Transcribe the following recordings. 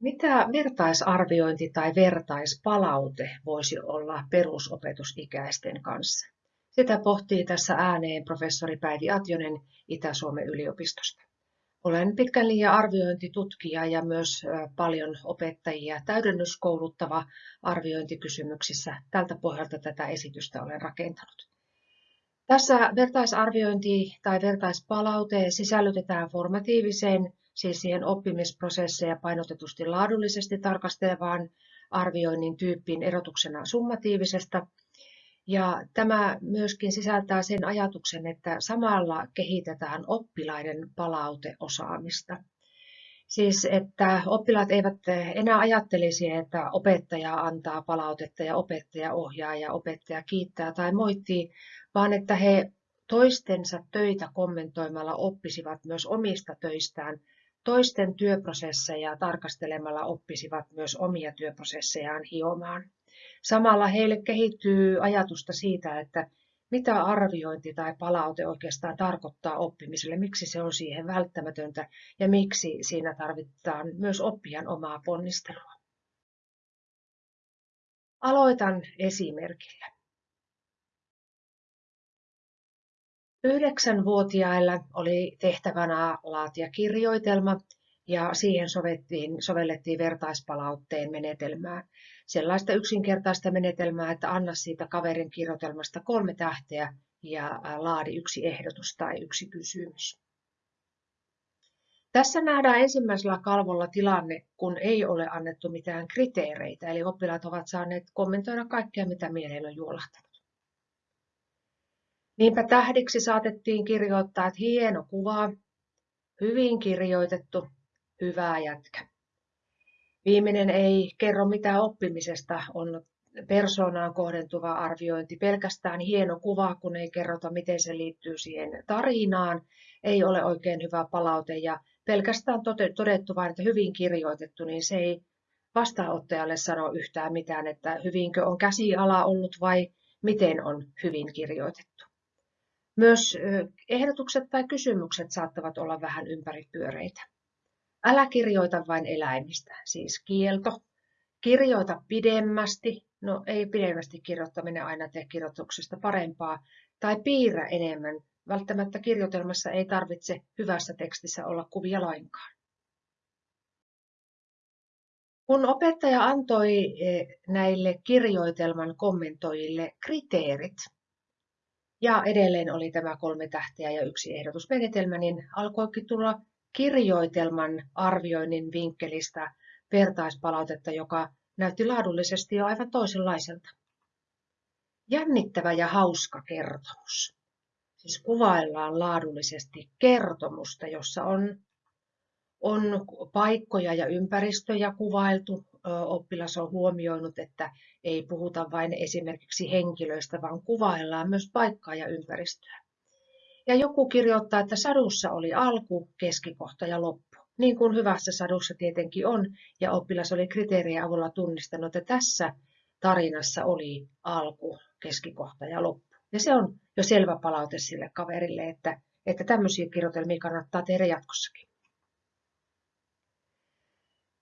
Mitä vertaisarviointi tai vertaispalaute voisi olla perusopetusikäisten kanssa? Sitä pohtii tässä ääneen professori Päivi Atjonen Itä-Suomen yliopistosta. Olen pitkän liian arviointitutkija ja myös paljon opettajia täydennyskouluttava arviointikysymyksissä. Tältä pohjalta tätä esitystä olen rakentanut. Tässä vertaisarviointi tai vertaispalaute sisällytetään formatiiviseen, siis siihen oppimisprosesseja painotetusti laadullisesti tarkastelevaan arvioinnin tyyppiin erotuksena summatiivisesta. Ja tämä myöskin sisältää sen ajatuksen, että samalla kehitetään oppilaiden palauteosaamista. Siis, että oppilaat eivät enää ajattelisi, että opettaja antaa palautetta ja opettaja ohjaa ja opettaja kiittää tai moittii, vaan että he toistensa töitä kommentoimalla oppisivat myös omista töistään, toisten työprosesseja tarkastelemalla oppisivat myös omia työprosessejaan hiomaan. Samalla heille kehittyy ajatusta siitä, että mitä arviointi tai palaute oikeastaan tarkoittaa oppimiselle, miksi se on siihen välttämätöntä ja miksi siinä tarvitaan myös oppijan omaa ponnistelua. Aloitan esimerkillä. Yhdeksänvuotiailla oli tehtävänä laatia kirjoitelma ja siihen sovettiin, sovellettiin vertaispalautteen menetelmää. Sellaista yksinkertaista menetelmää, että anna siitä kaverin kirjoitelmasta kolme tähteä ja laadi yksi ehdotus tai yksi kysymys. Tässä nähdään ensimmäisellä kalvolla tilanne, kun ei ole annettu mitään kriteereitä, eli oppilaat ovat saaneet kommentoida kaikkea, mitä mieleen on juolahtanut. Niinpä tähdiksi saatettiin kirjoittaa, että hieno kuva, hyvin kirjoitettu, hyvää jätkä. Viimeinen ei kerro mitään oppimisesta, on persoonaan kohdentuva arviointi, pelkästään hieno kuva, kun ei kerrota, miten se liittyy siihen tarinaan, ei ole oikein hyvä palaute ja pelkästään todettu vain, että hyvin kirjoitettu, niin se ei vastaanottajalle sano yhtään mitään, että hyvinkö on käsiala ollut vai miten on hyvin kirjoitettu. Myös ehdotukset tai kysymykset saattavat olla vähän ympäripyöreitä. Älä kirjoita vain eläimistä, siis kielto. Kirjoita pidemmästi, no ei pidemmästi kirjoittaminen aina tee kirjoituksesta parempaa, tai piirrä enemmän. Välttämättä kirjoitelmassa ei tarvitse hyvässä tekstissä olla kuvia lainkaan. Kun opettaja antoi näille kirjoitelman kommentoijille kriteerit, ja edelleen oli tämä kolme tähteä ja yksi ehdotusmenetelmä, niin alkoikin tulla kirjoitelman arvioinnin vinkkelistä vertaispalautetta, joka näytti laadullisesti jo aivan toisenlaiselta. Jännittävä ja hauska kertomus. Siis kuvaillaan laadullisesti kertomusta, jossa on, on paikkoja ja ympäristöjä kuvailtu, oppilas on huomioinut, että ei puhuta vain esimerkiksi henkilöistä, vaan kuvaillaan myös paikkaa ja ympäristöä. Ja joku kirjoittaa, että sadussa oli alku, keskikohta ja loppu. Niin kuin hyvässä sadussa tietenkin on, ja oppilas oli kriteerien avulla tunnistanut, että tässä tarinassa oli alku, keskikohta ja loppu. Ja se on jo selvä palaute sille kaverille, että, että tämmöisiä kirjoitelmia kannattaa tehdä jatkossakin.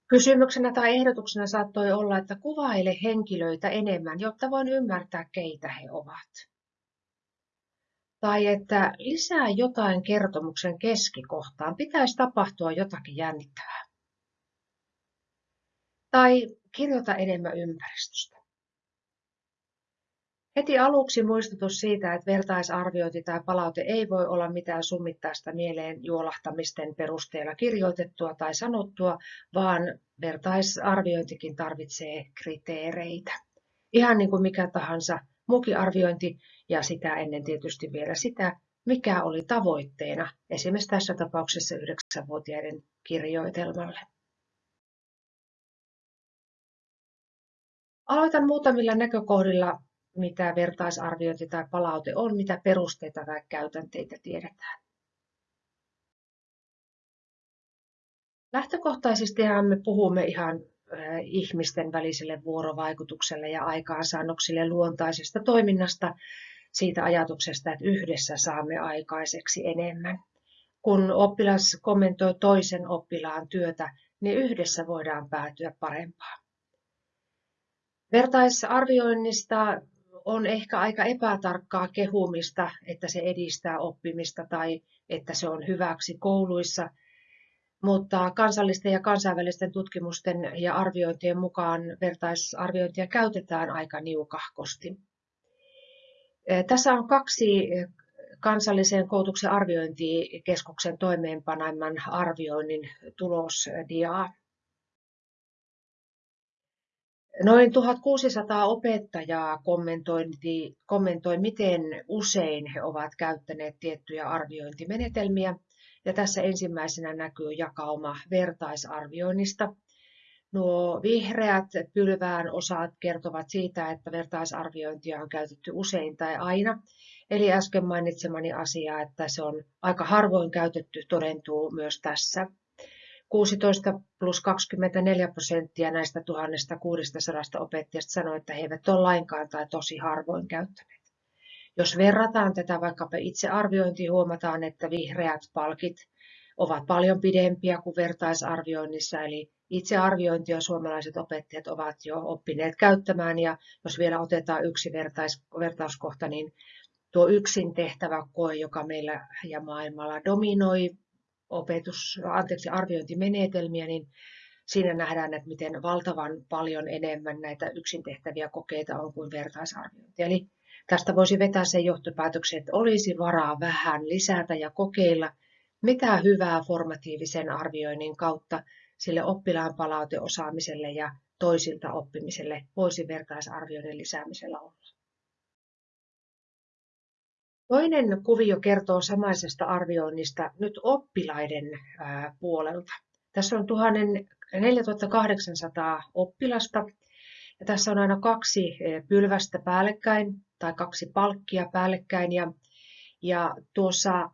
Kysymyksenä tai ehdotuksena saattoi olla, että kuvaile henkilöitä enemmän, jotta voin ymmärtää, keitä he ovat. Tai että lisää jotain kertomuksen keskikohtaan, pitäisi tapahtua jotakin jännittävää. Tai kirjoita enemmän ympäristöstä. Heti aluksi muistutus siitä, että vertaisarviointi tai palaute ei voi olla mitään summittaista mieleen juolahtamisten perusteella kirjoitettua tai sanottua, vaan vertaisarviointikin tarvitsee kriteereitä. Ihan niin kuin mikä tahansa muukin arviointi ja sitä ennen tietysti vielä sitä, mikä oli tavoitteena esimerkiksi tässä tapauksessa 9-vuotiaiden kirjoitelmalle. Aloitan muutamilla näkökohdilla mitä vertaisarviointi tai palaute on, mitä perusteita tai käytänteitä tiedetään. Lähtökohtaisesti me puhumme ihan ihmisten väliselle vuorovaikutukselle ja aikaansaannoksille luontaisesta toiminnasta, siitä ajatuksesta, että yhdessä saamme aikaiseksi enemmän. Kun oppilas kommentoi toisen oppilaan työtä, niin yhdessä voidaan päätyä parempaan. Vertaisarvioinnista on ehkä aika epätarkkaa kehumista, että se edistää oppimista tai että se on hyväksi kouluissa, mutta kansallisten ja kansainvälisten tutkimusten ja arviointien mukaan vertaisarviointia käytetään aika niukahkosti. Tässä on kaksi kansallisen koulutuksen arviointikeskuksen toimeenpanemman arvioinnin tulosdiaa. Noin 1600 opettajaa kommentoi, miten usein he ovat käyttäneet tiettyjä arviointimenetelmiä. Ja tässä ensimmäisenä näkyy jakauma vertaisarvioinnista. Nuo vihreät pylvään osat kertovat siitä, että vertaisarviointia on käytetty usein tai aina. Eli äsken mainitsemani asia, että se on aika harvoin käytetty, todentuu myös tässä. 16 plus 24 prosenttia näistä 1600 opettajasta sanoi, että he eivät ole lainkaan tai tosi harvoin käyttäneet. Jos verrataan tätä vaikkapa itsearviointiin, huomataan, että vihreät palkit ovat paljon pidempiä kuin vertaisarvioinnissa, eli itsearviointia suomalaiset opettajat ovat jo oppineet käyttämään, ja jos vielä otetaan yksi vertais, vertauskohta, niin tuo yksin tehtävä koe, joka meillä ja maailmalla dominoi opetus, anteeksi, arviointimenetelmiä, niin siinä nähdään, että miten valtavan paljon enemmän näitä yksin tehtäviä kokeita on kuin vertaisarviointi. Eli tästä voisi vetää sen johtopäätöksen, että olisi varaa vähän lisätä ja kokeilla, mitä hyvää formatiivisen arvioinnin kautta sille oppilaan palauteosaamiselle ja toisilta oppimiselle voisi vertaisarvioiden lisäämisellä olla. Toinen kuvio kertoo samaisesta arvioinnista nyt oppilaiden puolelta. Tässä on 4800 oppilasta ja tässä on aina kaksi pylvästä päällekkäin tai kaksi palkkia päällekkäin ja, ja tuossa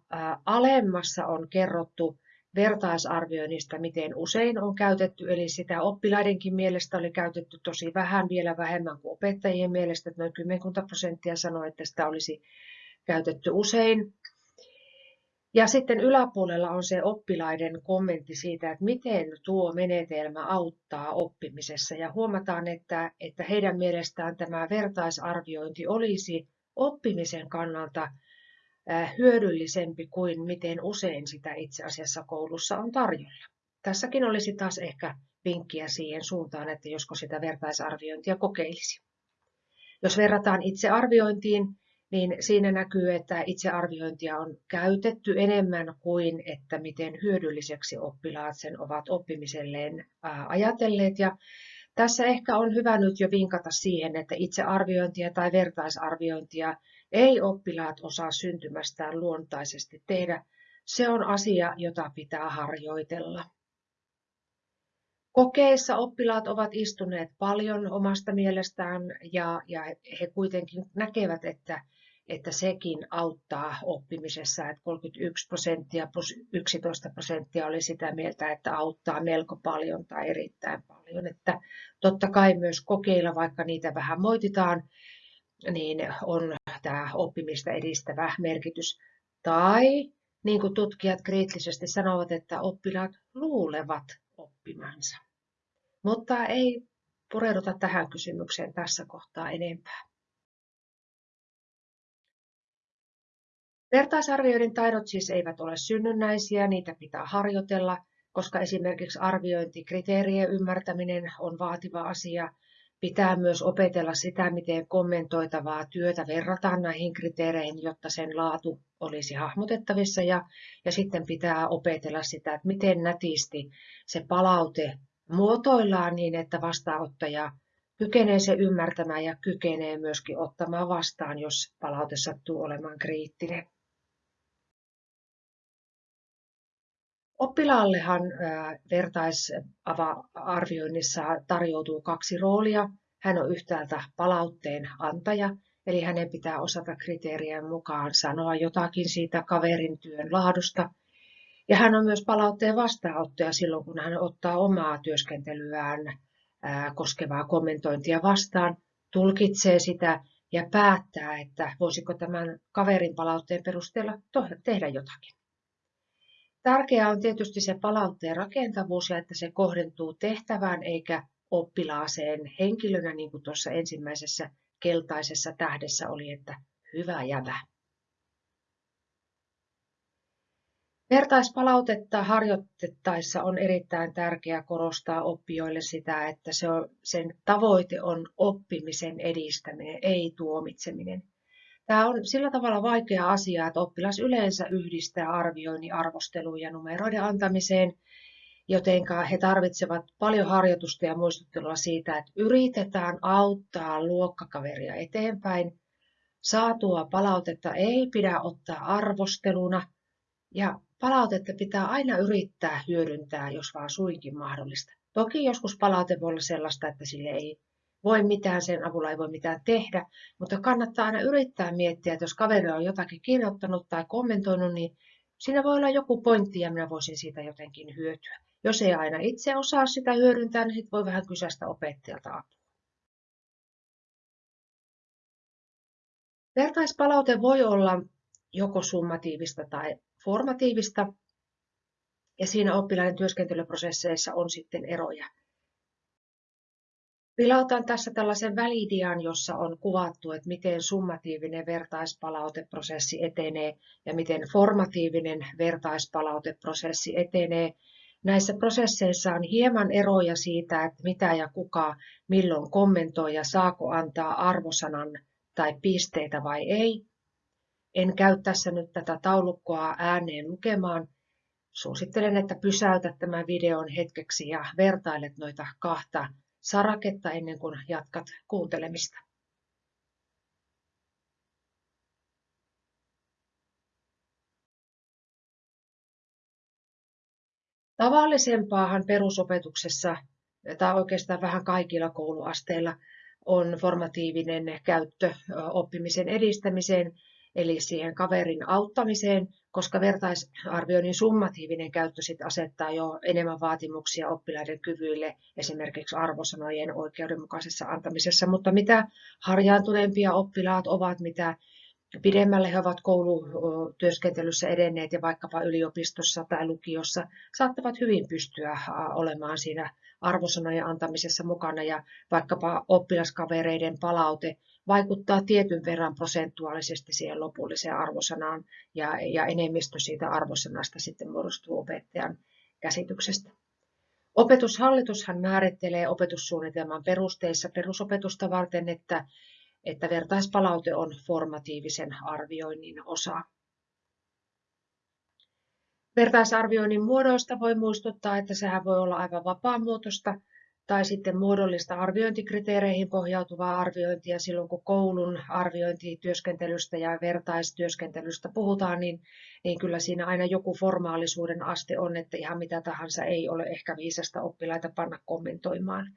alemmassa on kerrottu vertaisarvioinnista, miten usein on käytetty, eli sitä oppilaidenkin mielestä oli käytetty tosi vähän, vielä vähemmän kuin opettajien mielestä, että noin 10 prosenttia sanoi, että sitä olisi käytetty usein. Ja sitten yläpuolella on se oppilaiden kommentti siitä, että miten tuo menetelmä auttaa oppimisessa. Ja huomataan, että, että heidän mielestään tämä vertaisarviointi olisi oppimisen kannalta hyödyllisempi kuin miten usein sitä itse asiassa koulussa on tarjolla. Tässäkin olisi taas ehkä vinkkiä siihen suuntaan, että josko sitä vertaisarviointia kokeilisi. Jos verrataan itse arviointiin, niin siinä näkyy, että itsearviointia on käytetty enemmän kuin että miten hyödylliseksi oppilaat sen ovat oppimiselleen ajatelleet. Ja tässä ehkä on hyvä nyt jo vinkata siihen, että itsearviointia tai vertaisarviointia ei oppilaat osaa syntymästään luontaisesti tehdä. Se on asia, jota pitää harjoitella. Kokeissa oppilaat ovat istuneet paljon omasta mielestään ja, ja he kuitenkin näkevät, että että sekin auttaa oppimisessa, että 31 prosenttia plus 11 prosenttia oli sitä mieltä, että auttaa melko paljon tai erittäin paljon. Että totta kai myös kokeilla, vaikka niitä vähän moititaan, niin on tämä oppimista edistävä merkitys. Tai niin kuin tutkijat kriittisesti sanovat, että oppilaat luulevat oppimansa. Mutta ei pureuduta tähän kysymykseen tässä kohtaa enempää. Vertaisarvioiden taidot siis eivät ole synnynnäisiä, niitä pitää harjoitella, koska esimerkiksi arviointikriteerien ymmärtäminen on vaativa asia. Pitää myös opetella sitä, miten kommentoitavaa työtä verrataan näihin kriteereihin, jotta sen laatu olisi hahmotettavissa. Ja, ja sitten pitää opetella sitä, että miten nätisti se palaute muotoillaan niin, että vastaanottaja kykenee se ymmärtämään ja kykenee myöskin ottamaan vastaan, jos palaute sattuu olemaan kriittinen. Oppilaallehan vertaisarvioinnissa tarjoutuu kaksi roolia. Hän on yhtäältä palautteen antaja, eli hänen pitää osata kriteerien mukaan sanoa jotakin siitä kaverin työn laadusta. Ja hän on myös palautteen vastaanottaja silloin, kun hän ottaa omaa työskentelyään koskevaa kommentointia vastaan, tulkitsee sitä ja päättää, että voisiko tämän kaverin palautteen perusteella tehdä jotakin. Tärkeää on tietysti se palautteen rakentavuus ja että se kohdentuu tehtävään eikä oppilaaseen henkilönä, niin kuin tuossa ensimmäisessä keltaisessa tähdessä oli, että hyvä jävä. Vertaispalautetta harjoitettaessa on erittäin tärkeää korostaa oppijoille sitä, että se on, sen tavoite on oppimisen edistäminen, ei tuomitseminen. Tämä on sillä tavalla vaikea asia, että oppilas yleensä yhdistää arvioinnin arvosteluun ja numeroiden antamiseen, joten he tarvitsevat paljon harjoitusta ja muistuttelua siitä, että yritetään auttaa luokkakaveria eteenpäin. Saatua palautetta ei pidä ottaa arvosteluna ja palautetta pitää aina yrittää hyödyntää, jos vaan suinkin mahdollista. Toki joskus palaute voi olla sellaista, että sille ei voi mitään, sen avulla ei voi mitään tehdä, mutta kannattaa aina yrittää miettiä, että jos kaveri on jotakin kirjoittanut tai kommentoinut, niin siinä voi olla joku pointti ja minä voisin siitä jotenkin hyötyä. Jos ei aina itse osaa sitä hyödyntää, niin sit voi vähän kysästä opettajalta apua. Vertaispalaute voi olla joko summatiivista tai formatiivista, ja siinä oppilaiden työskentelyprosesseissa on sitten eroja. Pilautan tässä tällaisen välidian, jossa on kuvattu, että miten summatiivinen vertaispalauteprosessi etenee ja miten formatiivinen vertaispalauteprosessi etenee. Näissä prosesseissa on hieman eroja siitä, että mitä ja kuka milloin kommentoi ja saako antaa arvosanan tai pisteitä vai ei. En käy tässä nyt tätä taulukkoa ääneen lukemaan. Suosittelen, että pysäytät tämän videon hetkeksi ja vertailet noita kahta saraketta ennen kuin jatkat kuuntelemista. Tavallisempaahan perusopetuksessa, tai oikeastaan vähän kaikilla kouluasteilla, on formatiivinen käyttö oppimisen edistämiseen eli siihen kaverin auttamiseen, koska vertaisarvioinnin summatiivinen käyttö sit asettaa jo enemmän vaatimuksia oppilaiden kyvyille esimerkiksi arvosanojen oikeudenmukaisessa antamisessa, mutta mitä harjaantuneempia oppilaat ovat, mitä pidemmälle he ovat koulutyöskentelyssä edenneet ja vaikkapa yliopistossa tai lukiossa, saattavat hyvin pystyä olemaan siinä arvosanojen antamisessa mukana ja vaikkapa oppilaskavereiden palaute vaikuttaa tietyn verran prosentuaalisesti siihen lopulliseen arvosanaan ja, ja enemmistö siitä arvosanasta sitten muodostuu opettajan käsityksestä. Opetushallitushan määrittelee opetussuunnitelman perusteissa perusopetusta varten, että, että vertaispalaute on formatiivisen arvioinnin osa. Vertaisarvioinnin muodoista voi muistuttaa, että sehän voi olla aivan vapaamuotoista tai sitten muodollista arviointikriteereihin pohjautuvaa arviointia silloin, kun koulun arviointityöskentelystä ja vertaistyöskentelystä puhutaan, niin, niin kyllä siinä aina joku formaalisuuden aste on, että ihan mitä tahansa ei ole ehkä viisasta oppilaita panna kommentoimaan.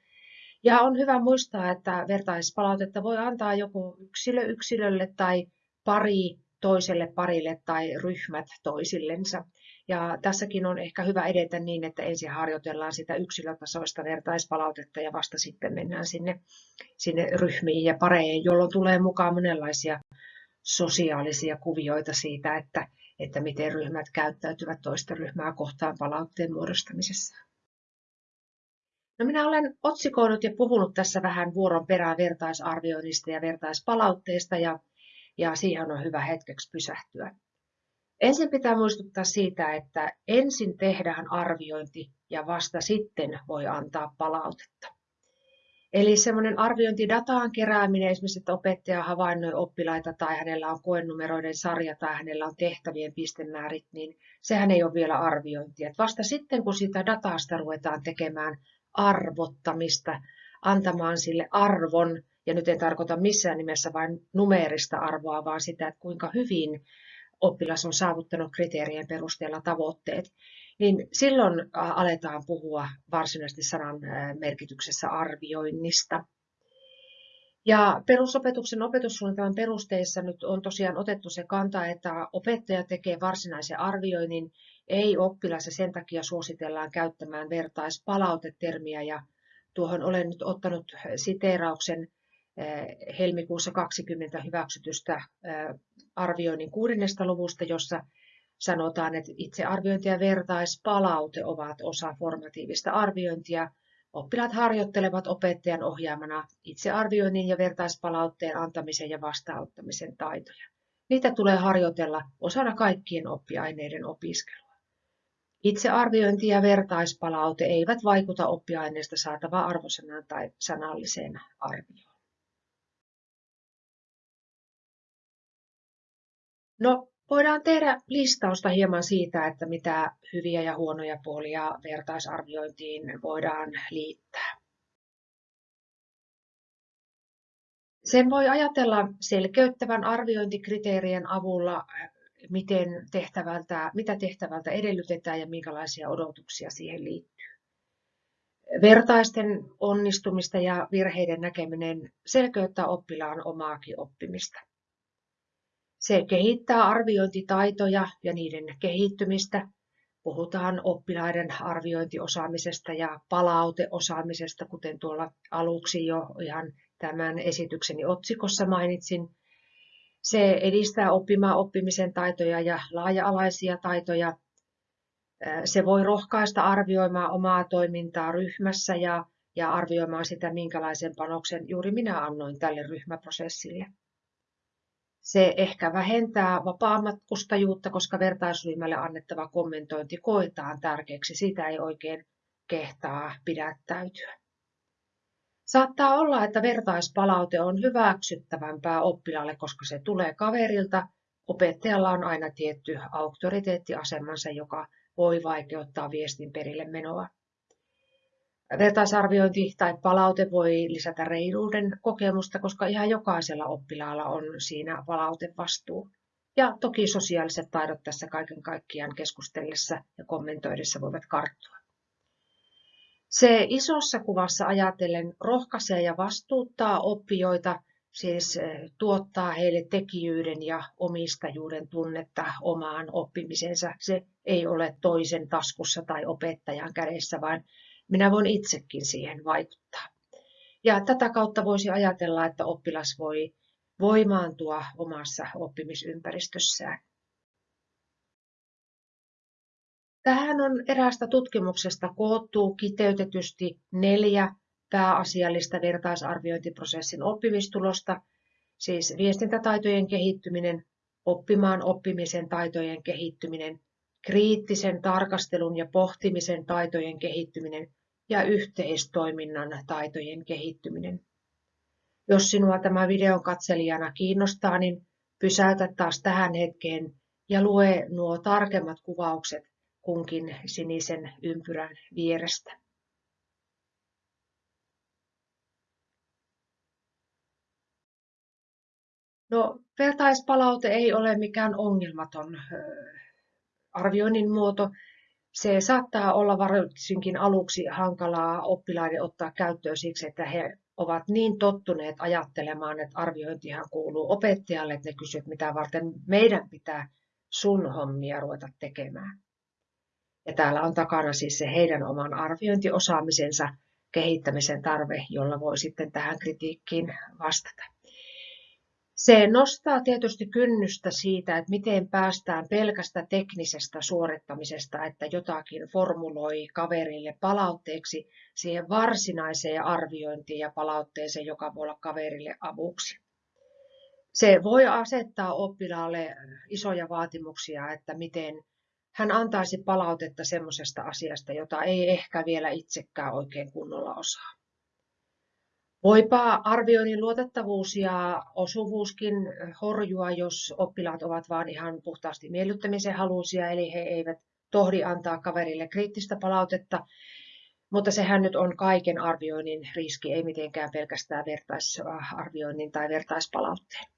Ja on hyvä muistaa, että vertaispalautetta voi antaa joku yksilö yksilölle tai pari toiselle parille tai ryhmät toisillensa. Ja tässäkin on ehkä hyvä edetä niin, että ensin harjoitellaan sitä yksilötasoista vertaispalautetta ja vasta sitten mennään sinne, sinne ryhmiin ja pareihin, jolloin tulee mukaan monenlaisia sosiaalisia kuvioita siitä, että, että miten ryhmät käyttäytyvät toista ryhmää kohtaan palautteen muodostamisessa. No minä olen otsikoinut ja puhunut tässä vähän vuoron perään vertaisarvioinnista ja vertaispalautteesta ja, ja siihen on hyvä hetkeksi pysähtyä. Ensin pitää muistuttaa siitä, että ensin tehdään arviointi ja vasta sitten voi antaa palautetta. Eli semmoinen arviointidataan kerääminen, esimerkiksi että opettaja havainnoi oppilaita tai hänellä on koenumeroiden sarja tai hänellä on tehtävien pistemäärit, niin sehän ei ole vielä arviointia. Vasta sitten, kun sitä datasta ruvetaan tekemään arvottamista, antamaan sille arvon, ja nyt en tarkoita missään nimessä vain numeerista arvoa, vaan sitä, että kuinka hyvin oppilas on saavuttanut kriteerien perusteella tavoitteet, niin silloin aletaan puhua varsinaisesti sanan merkityksessä arvioinnista. Ja perusopetuksen opetussuunnitelman perusteissa nyt on tosiaan otettu se kanta, että opettaja tekee varsinaisen arvioinnin, ei oppilas ja sen takia suositellaan käyttämään vertaispalautetermiä ja tuohon olen nyt ottanut siteerauksen helmikuussa 20 hyväksytystä arvioinnin kuudennesta luvusta, jossa sanotaan, että itsearviointi ja vertaispalaute ovat osa formatiivista arviointia. Oppilaat harjoittelevat opettajan ohjaamana itsearvioinnin ja vertaispalautteen antamisen ja vastaanottamisen taitoja. Niitä tulee harjoitella osana kaikkien oppiaineiden opiskelua. Itsearviointi ja vertaispalaute eivät vaikuta oppiaineesta saatavaan arvosanaan tai sanalliseen arvioon. No, voidaan tehdä listausta hieman siitä, että mitä hyviä ja huonoja puolia vertaisarviointiin voidaan liittää. Sen voi ajatella selkeyttävän arviointikriteerien avulla, miten tehtävältä, mitä tehtävältä edellytetään ja minkälaisia odotuksia siihen liittyy. Vertaisten onnistumista ja virheiden näkeminen selkeyttää oppilaan omaakin oppimista. Se kehittää arviointitaitoja ja niiden kehittymistä. Puhutaan oppilaiden arviointiosaamisesta ja palauteosaamisesta, kuten tuolla aluksi jo ihan tämän esitykseni otsikossa mainitsin. Se edistää oppimaan oppimisen taitoja ja laaja-alaisia taitoja. Se voi rohkaista arvioimaan omaa toimintaa ryhmässä ja, ja arvioimaan sitä, minkälaisen panoksen juuri minä annoin tälle ryhmäprosessille. Se ehkä vähentää vapaamatkustajuutta, koska vertaisryhmälle annettava kommentointi koetaan tärkeäksi. Sitä ei oikein kehtaa pidättäytyä. Saattaa olla, että vertaispalaute on hyväksyttävämpää oppilaalle, koska se tulee kaverilta. Opettajalla on aina tietty auktoriteettiasemansa, joka voi vaikeuttaa viestin perille menoa. Vertaisarviointi tai palaute voi lisätä reiluuden kokemusta, koska ihan jokaisella oppilaalla on siinä palautevastuu. Ja toki sosiaaliset taidot tässä kaiken kaikkiaan keskustellessa ja kommentoidessa voivat karttua. Se isossa kuvassa ajatellen rohkaisee ja vastuuttaa oppijoita, siis eh, tuottaa heille tekijyyden ja omistajuuden tunnetta omaan oppimisensa. Se ei ole toisen taskussa tai opettajan kädessä, vaan minä voin itsekin siihen vaikuttaa. Ja tätä kautta voisi ajatella, että oppilas voi voimaantua omassa oppimisympäristössään. Tähän on eräästä tutkimuksesta koottu kiteytetysti neljä pääasiallista vertaisarviointiprosessin oppimistulosta, siis viestintätaitojen kehittyminen, oppimaan oppimisen taitojen kehittyminen, kriittisen tarkastelun ja pohtimisen taitojen kehittyminen ja yhteistoiminnan taitojen kehittyminen. Jos sinua tämä videon katselijana kiinnostaa, niin pysäytä taas tähän hetkeen ja lue nuo tarkemmat kuvaukset kunkin sinisen ympyrän vierestä. No, vertaispalaute ei ole mikään ongelmaton arvioinnin muoto. Se saattaa olla varsinkin aluksi hankalaa oppilaiden ottaa käyttöön siksi, että he ovat niin tottuneet ajattelemaan, että arviointihan kuuluu opettajalle, että ne kysyvät, mitä varten meidän pitää sun hommia ruveta tekemään. Ja täällä on takana siis se heidän oman arviointiosaamisensa kehittämisen tarve, jolla voi sitten tähän kritiikkiin vastata. Se nostaa tietysti kynnystä siitä, että miten päästään pelkästä teknisestä suorittamisesta, että jotakin formuloi kaverille palautteeksi siihen varsinaiseen arviointiin ja palautteeseen, joka voi olla kaverille avuksi. Se voi asettaa oppilaalle isoja vaatimuksia, että miten hän antaisi palautetta semmoisesta asiasta, jota ei ehkä vielä itsekään oikein kunnolla osaa. Voipa arvioinnin luotettavuus ja osuvuuskin horjua, jos oppilaat ovat vain ihan puhtaasti miellyttämisen halusia, eli he eivät tohdi antaa kaverille kriittistä palautetta, mutta sehän nyt on kaiken arvioinnin riski, ei mitenkään pelkästään vertaisarvioinnin tai vertaispalautteen.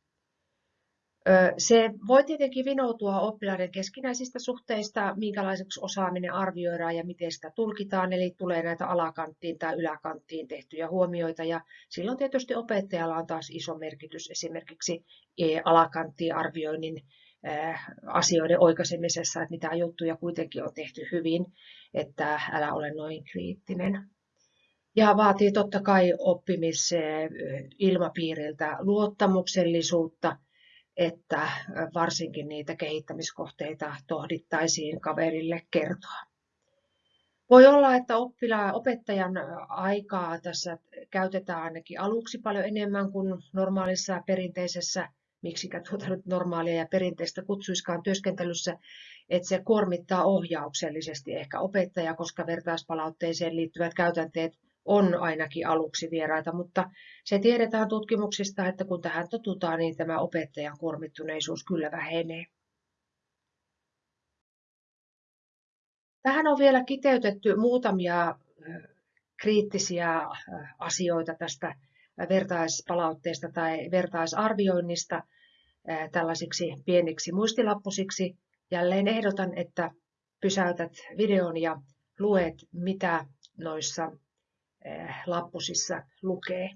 Se voi tietenkin vinoutua oppilaiden keskinäisistä suhteista, minkälaiseksi osaaminen arvioidaan ja miten sitä tulkitaan, eli tulee näitä alakanttiin tai yläkanttiin tehtyjä huomioita, ja silloin tietysti opettajalla on taas iso merkitys esimerkiksi alakanttiin arvioinnin asioiden oikaisemisessa, että mitä juttuja kuitenkin on tehty hyvin, että älä ole noin kriittinen. Ja vaatii totta kai oppimisilmapiiriltä luottamuksellisuutta, että varsinkin niitä kehittämiskohteita tohdittaisiin kaverille kertoa. Voi olla, että oppila, opettajan aikaa tässä käytetään ainakin aluksi paljon enemmän kuin normaalissa perinteisessä, miksikä tuota nyt normaalia ja perinteistä kutsuiskaan työskentelyssä, että se kuormittaa ohjauksellisesti ehkä opettaja, koska vertaispalautteeseen liittyvät käytänteet on ainakin aluksi vieraita, mutta se tiedetään tutkimuksista, että kun tähän totutaan, niin tämä opettajan kuormittuneisuus kyllä vähenee. Tähän on vielä kiteytetty muutamia kriittisiä asioita tästä vertaispalautteesta tai vertaisarvioinnista tällaisiksi pieniksi muistilappusiksi. Jälleen ehdotan, että pysäytät videon ja luet, mitä noissa lappusissa lukee.